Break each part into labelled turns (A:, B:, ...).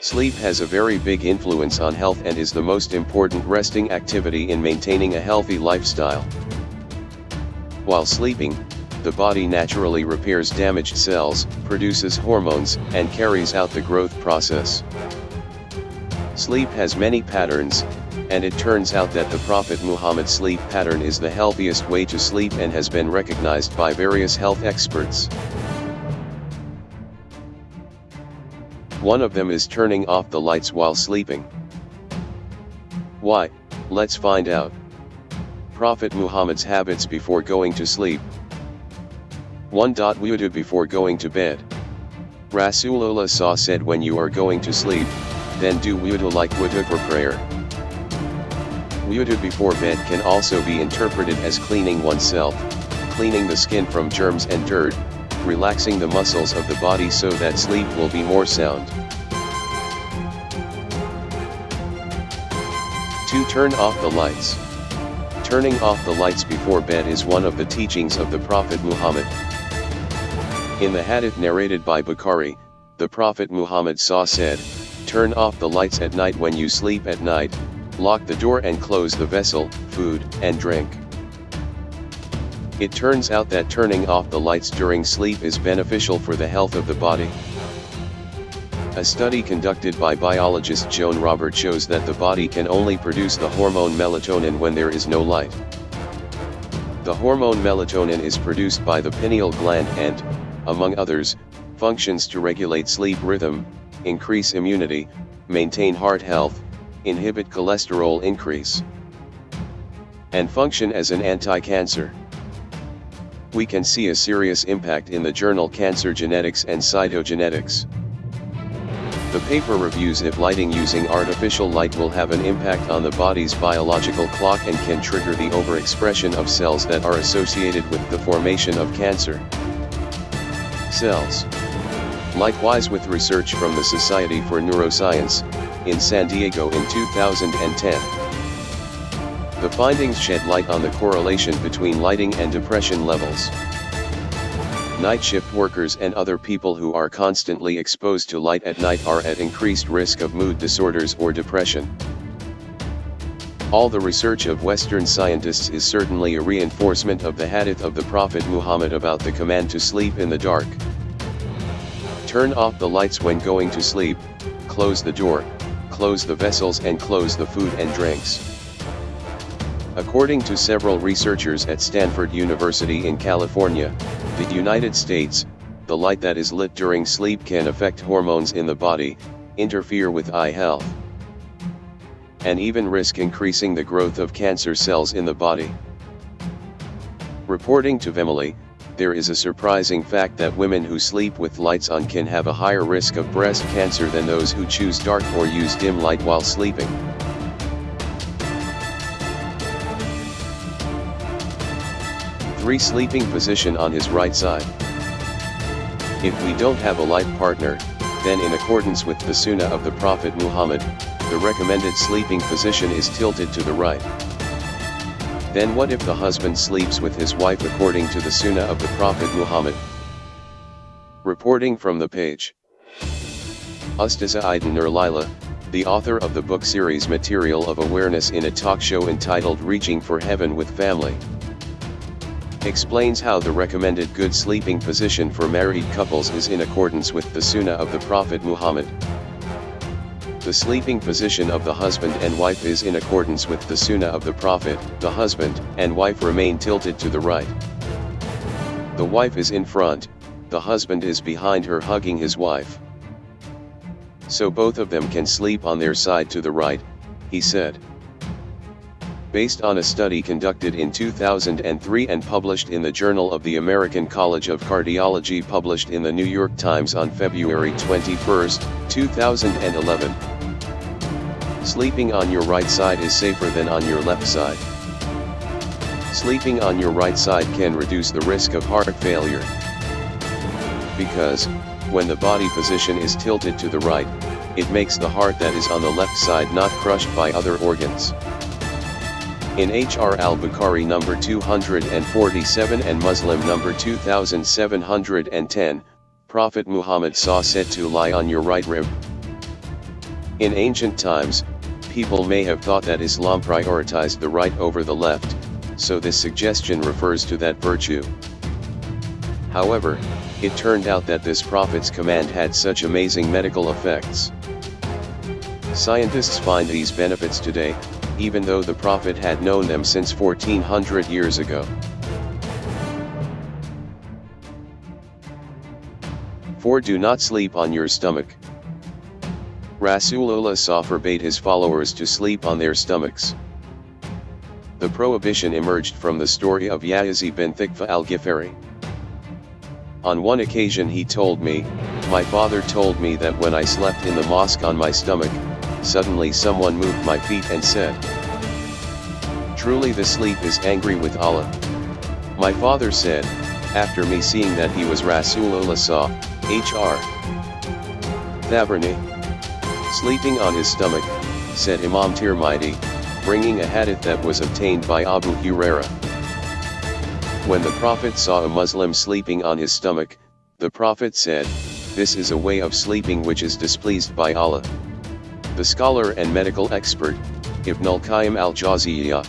A: Sleep has a very big influence on health and is the most important resting activity in maintaining a healthy lifestyle. While sleeping, the body naturally repairs damaged cells, produces hormones, and carries out the growth process. Sleep has many patterns, and it turns out that the Prophet Muhammad's sleep pattern is the healthiest way to sleep and has been recognized by various health experts. One of them is turning off the lights while sleeping. Why, let's find out. Prophet Muhammad's habits before going to sleep. 1. Wudu before going to bed. Rasulullah saw said when you are going to sleep, then do wudu like wudu for prayer. Wudu before bed can also be interpreted as cleaning oneself, cleaning the skin from germs and dirt, relaxing the muscles of the body so that sleep will be more sound. 2. Turn off the lights. Turning off the lights before bed is one of the teachings of the Prophet Muhammad. In the hadith narrated by Bukhari, the Prophet Muhammad saw said, Turn off the lights at night when you sleep at night, lock the door and close the vessel, food, and drink. It turns out that turning off the lights during sleep is beneficial for the health of the body. A study conducted by biologist Joan Robert shows that the body can only produce the hormone melatonin when there is no light. The hormone melatonin is produced by the pineal gland and, among others, functions to regulate sleep rhythm, increase immunity, maintain heart health, inhibit cholesterol increase, and function as an anti-cancer we can see a serious impact in the journal Cancer Genetics and Cytogenetics. The paper reviews if lighting using artificial light will have an impact on the body's biological clock and can trigger the overexpression of cells that are associated with the formation of cancer cells. Likewise with research from the Society for Neuroscience, in San Diego in 2010. The findings shed light on the correlation between lighting and depression levels. Night shift workers and other people who are constantly exposed to light at night are at increased risk of mood disorders or depression. All the research of Western scientists is certainly a reinforcement of the hadith of the Prophet Muhammad about the command to sleep in the dark. Turn off the lights when going to sleep, close the door, close the vessels and close the food and drinks. According to several researchers at Stanford University in California, the United States, the light that is lit during sleep can affect hormones in the body, interfere with eye health, and even risk increasing the growth of cancer cells in the body. Reporting to Vimily, there is a surprising fact that women who sleep with lights on can have a higher risk of breast cancer than those who choose dark or use dim light while sleeping. 3. Sleeping position on his right side. If we don't have a life partner, then in accordance with the sunnah of the Prophet Muhammad, the recommended sleeping position is tilted to the right. Then what if the husband sleeps with his wife according to the sunnah of the Prophet Muhammad? Reporting from the page. Ustaza Aydin Nur the author of the book series Material of Awareness in a talk show entitled Reaching for Heaven with Family explains how the recommended good sleeping position for married couples is in accordance with the Sunnah of the Prophet Muhammad. The sleeping position of the husband and wife is in accordance with the Sunnah of the Prophet, the husband and wife remain tilted to the right. The wife is in front, the husband is behind her hugging his wife. So both of them can sleep on their side to the right, he said based on a study conducted in 2003 and published in the Journal of the American College of Cardiology published in the New York Times on February 21, 2011. Sleeping on your right side is safer than on your left side. Sleeping on your right side can reduce the risk of heart failure. Because, when the body position is tilted to the right, it makes the heart that is on the left side not crushed by other organs. In H.R. al-Bukhari number 247 and Muslim number 2710, Prophet Muhammad saw said to lie on your right rib. In ancient times, people may have thought that Islam prioritized the right over the left, so this suggestion refers to that virtue. However, it turned out that this prophet's command had such amazing medical effects. Scientists find these benefits today, even though the prophet had known them since 1400 years ago. 4. Do not sleep on your stomach. Rasulullah forbade his followers to sleep on their stomachs. The prohibition emerged from the story of Yazid bin Thiqfa al-Ghifari. On one occasion he told me, my father told me that when I slept in the mosque on my stomach, suddenly someone moved my feet and said, Truly the sleep is angry with Allah. My father said, after me seeing that he was Rasulullah saw, H.R. Thabrani. Sleeping on his stomach, said Imam Tirmidhi, bringing a hadith that was obtained by Abu Huraira. When the Prophet saw a Muslim sleeping on his stomach, the Prophet said, This is a way of sleeping which is displeased by Allah. The scholar and medical expert, Ibn al-Qayyim al-Jawziyah,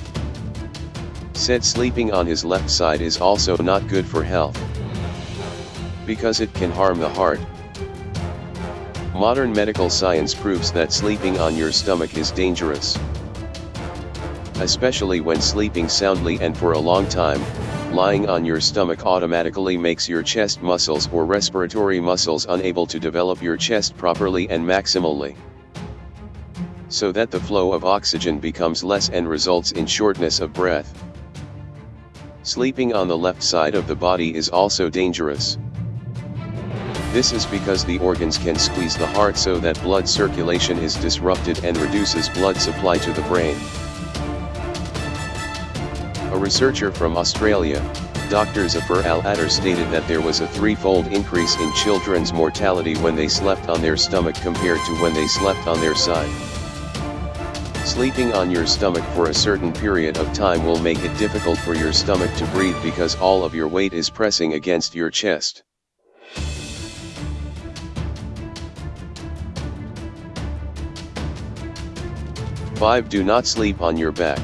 A: said sleeping on his left side is also not good for health. Because it can harm the heart. Modern medical science proves that sleeping on your stomach is dangerous. Especially when sleeping soundly and for a long time, lying on your stomach automatically makes your chest muscles or respiratory muscles unable to develop your chest properly and maximally. So that the flow of oxygen becomes less and results in shortness of breath. Sleeping on the left side of the body is also dangerous. This is because the organs can squeeze the heart so that blood circulation is disrupted and reduces blood supply to the brain. A researcher from Australia, Dr. Zafar Al-Attar stated that there was a threefold increase in children's mortality when they slept on their stomach compared to when they slept on their side. Sleeping on your stomach for a certain period of time will make it difficult for your stomach to breathe because all of your weight is pressing against your chest. Five Do not sleep on your back.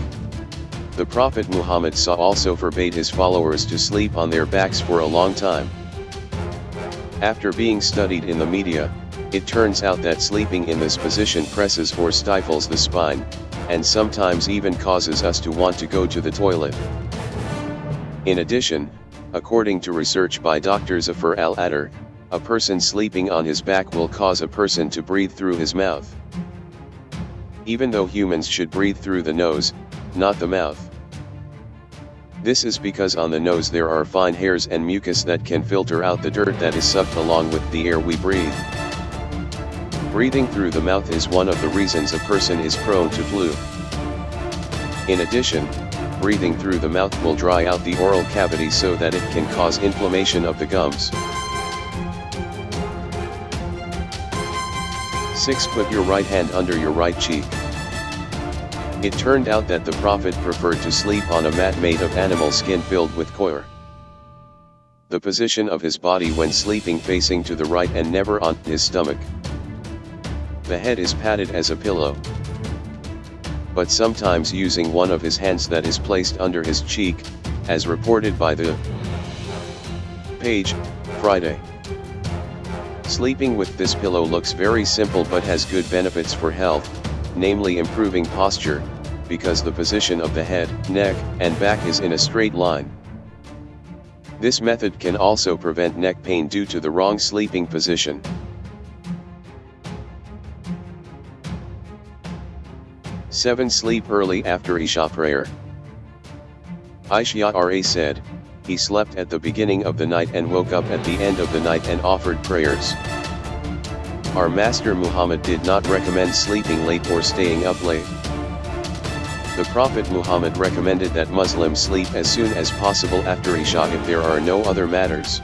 A: The Prophet Muhammad SAW also forbade his followers to sleep on their backs for a long time. After being studied in the media, it turns out that sleeping in this position presses or stifles the spine, and sometimes even causes us to want to go to the toilet. In addition, according to research by Dr. Zafar Al-Attar, a person sleeping on his back will cause a person to breathe through his mouth. Even though humans should breathe through the nose, not the mouth. This is because on the nose there are fine hairs and mucus that can filter out the dirt that is sucked along with the air we breathe. Breathing through the mouth is one of the reasons a person is prone to flu. In addition, breathing through the mouth will dry out the oral cavity so that it can cause inflammation of the gums. 6. Put your right hand under your right cheek. It turned out that the Prophet preferred to sleep on a mat made of animal skin filled with coir. The position of his body when sleeping facing to the right and never on his stomach. The head is padded as a pillow. But sometimes using one of his hands that is placed under his cheek, as reported by the page, Friday. Sleeping with this pillow looks very simple but has good benefits for health, namely improving posture, because the position of the head, neck, and back is in a straight line. This method can also prevent neck pain due to the wrong sleeping position. 7. Sleep early after Isha prayer. Aisha Ra said, he slept at the beginning of the night and woke up at the end of the night and offered prayers. Our Master Muhammad did not recommend sleeping late or staying up late. The Prophet Muhammad recommended that Muslims sleep as soon as possible after Isha if there are no other matters.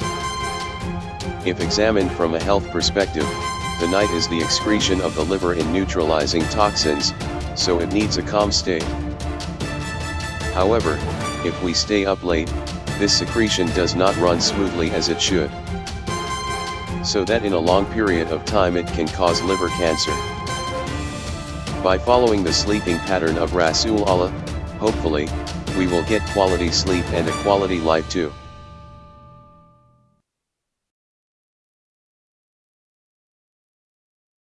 A: If examined from a health perspective, the night is the excretion of the liver in neutralizing toxins, so it needs a calm state. However, if we stay up late, this secretion does not run smoothly as it should. So that in a long period of time it can cause liver cancer. By following the sleeping pattern of Rasul Allah, hopefully, we will get quality sleep and a quality life too.